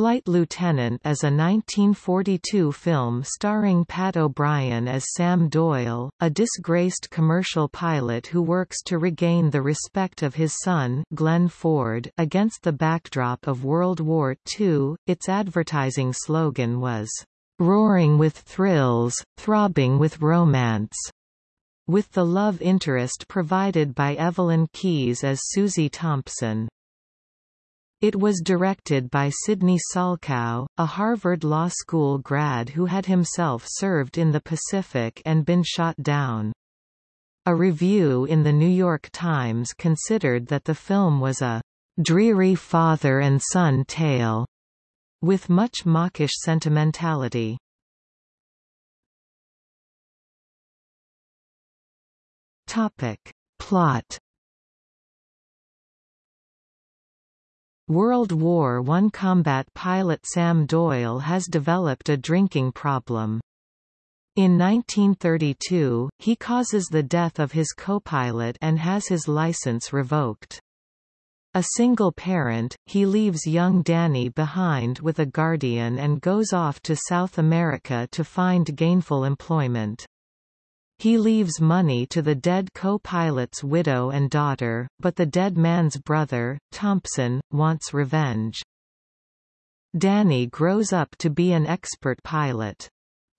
Flight Lieutenant is a 1942 film starring Pat O'Brien as Sam Doyle, a disgraced commercial pilot who works to regain the respect of his son Glenn Ford against the backdrop of World War II. Its advertising slogan was, "...roaring with thrills, throbbing with romance." with the love interest provided by Evelyn Keyes as Susie Thompson. It was directed by Sidney Salkow, a Harvard Law School grad who had himself served in the Pacific and been shot down. A review in the New York Times considered that the film was a dreary father and son tale, with much mawkish sentimentality. Topic. Plot World War I combat pilot Sam Doyle has developed a drinking problem. In 1932, he causes the death of his co-pilot and has his license revoked. A single parent, he leaves young Danny behind with a guardian and goes off to South America to find gainful employment. He leaves money to the dead co-pilot's widow and daughter, but the dead man's brother, Thompson, wants revenge. Danny grows up to be an expert pilot.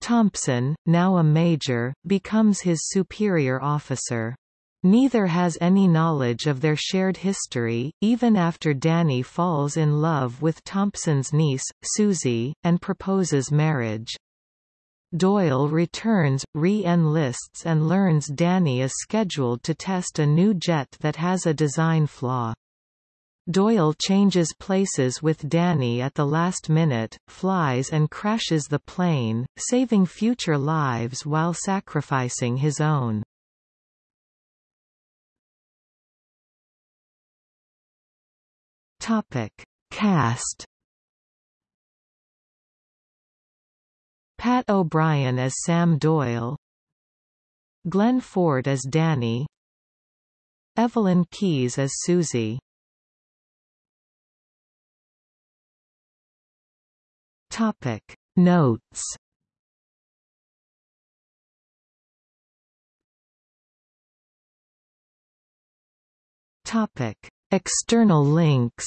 Thompson, now a major, becomes his superior officer. Neither has any knowledge of their shared history, even after Danny falls in love with Thompson's niece, Susie, and proposes marriage. Doyle returns, re-enlists and learns Danny is scheduled to test a new jet that has a design flaw. Doyle changes places with Danny at the last minute, flies and crashes the plane, saving future lives while sacrificing his own. Topic. Cast Pat O'Brien as Sam Doyle. Glenn Ford as Danny. Evelyn Keyes as Susie. Topic. Notes. Topic. External links